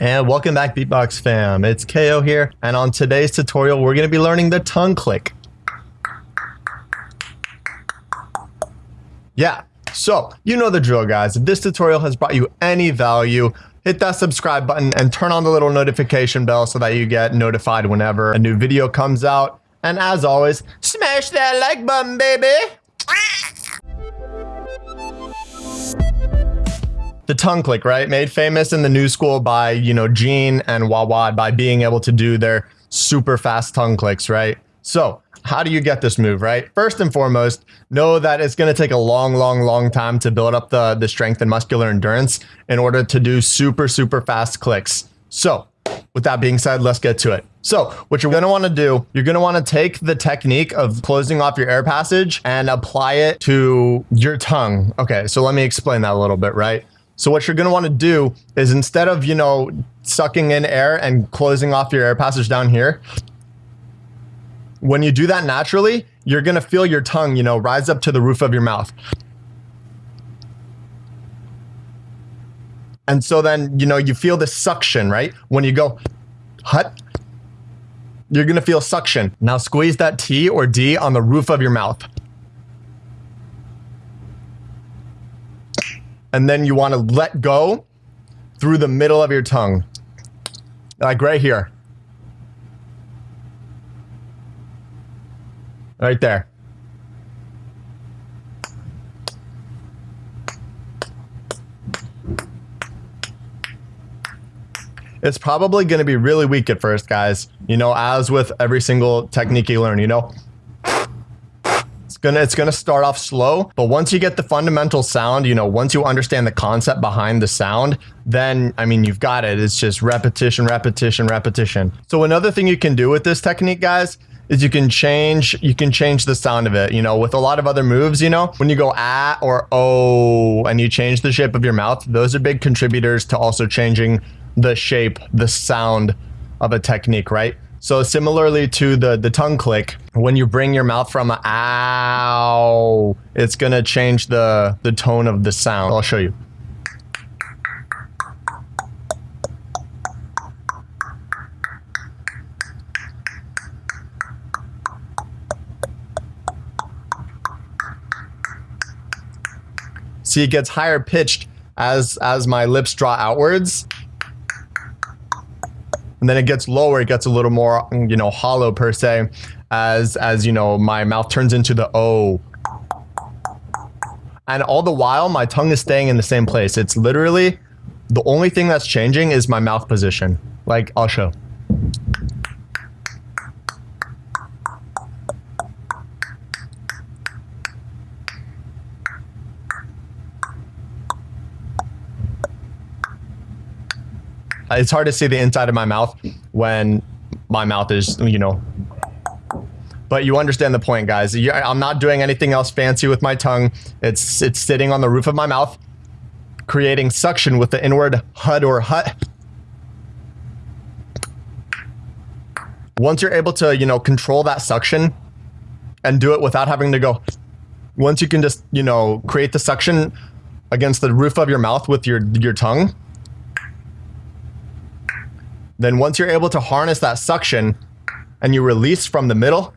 And welcome back Beatbox fam, it's KO here, and on today's tutorial we're going to be learning the tongue click. Yeah, so you know the drill guys, if this tutorial has brought you any value, hit that subscribe button and turn on the little notification bell so that you get notified whenever a new video comes out. And as always, smash that like button baby! The tongue click, right? Made famous in the new school by, you know, Gene and Wawad by being able to do their super fast tongue clicks, right? So how do you get this move, right? First and foremost, know that it's going to take a long, long, long time to build up the, the strength and muscular endurance in order to do super, super fast clicks. So with that being said, let's get to it. So what you're going to want to do, you're going to want to take the technique of closing off your air passage and apply it to your tongue. Okay, so let me explain that a little bit, right? So what you're going to want to do is instead of, you know, sucking in air and closing off your air passage down here, when you do that naturally, you're going to feel your tongue, you know, rise up to the roof of your mouth. And so then, you know, you feel the suction, right? When you go, hut, you're going to feel suction. Now squeeze that T or D on the roof of your mouth. And then you want to let go through the middle of your tongue. Like right here. Right there. It's probably going to be really weak at first, guys. You know, as with every single technique you learn, you know, gonna it's gonna start off slow, but once you get the fundamental sound, you know, once you understand the concept behind the sound, then I mean you've got it. It's just repetition, repetition, repetition. So another thing you can do with this technique, guys, is you can change you can change the sound of it you know with a lot of other moves you know when you go ah or oh and you change the shape of your mouth those are big contributors to also changing the shape the sound of a technique right so similarly to the, the tongue click, when you bring your mouth from a ow, it's gonna change the, the tone of the sound. I'll show you. See, it gets higher pitched as as my lips draw outwards and then it gets lower, it gets a little more, mm, you know, hollow per se, as, as, you know, my mouth turns into the O. And all the while, my tongue is staying in the same place. It's literally, the only thing that's changing is my mouth position. Like, I'll show. It's hard to see the inside of my mouth when my mouth is, you know. But you understand the point, guys. I'm not doing anything else fancy with my tongue. It's it's sitting on the roof of my mouth, creating suction with the inward hud or hut. Once you're able to, you know, control that suction and do it without having to go, once you can just, you know, create the suction against the roof of your mouth with your your tongue, then once you're able to harness that suction and you release from the middle,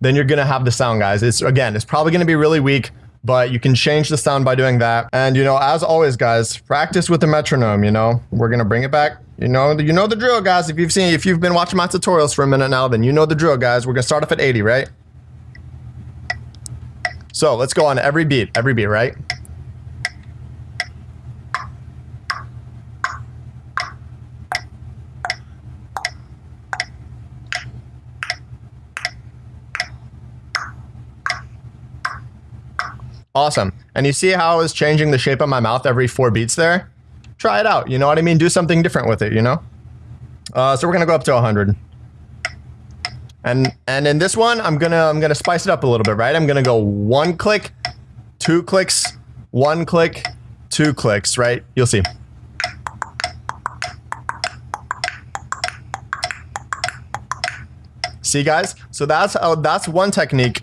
then you're going to have the sound, guys. It's again, it's probably going to be really weak, but you can change the sound by doing that. And you know, as always, guys, practice with the metronome, you know. We're going to bring it back. You know, you know the drill, guys. If you've seen if you've been watching my tutorials for a minute now, then you know the drill, guys. We're going to start off at 80, right? So, let's go on every beat, every beat, right? Awesome. And you see how I was changing the shape of my mouth every four beats there? Try it out. You know what I mean? Do something different with it, you know? Uh, so we're going to go up to 100. And and in this one, I'm going to I'm going to spice it up a little bit, right? I'm going to go one click, two clicks, one click, two clicks, right? You'll see. See guys? So that's uh, that's one technique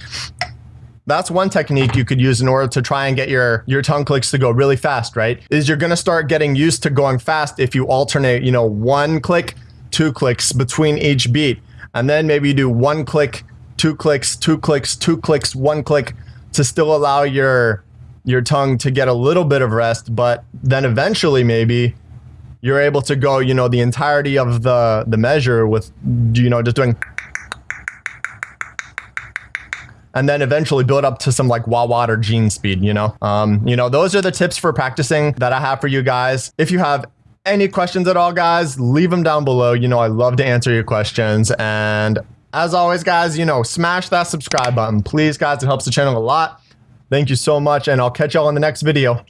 that's one technique you could use in order to try and get your your tongue clicks to go really fast, right? Is you're going to start getting used to going fast if you alternate, you know, one click, two clicks between each beat. And then maybe you do one click, two clicks, two clicks, two clicks, one click to still allow your your tongue to get a little bit of rest, but then eventually maybe you're able to go, you know, the entirety of the the measure with you know just doing and then eventually build up to some like Wawad or gene speed, you know? Um, you know, those are the tips for practicing that I have for you guys. If you have any questions at all, guys, leave them down below. You know, I love to answer your questions. And as always, guys, you know, smash that subscribe button. Please, guys, it helps the channel a lot. Thank you so much, and I'll catch y'all in the next video.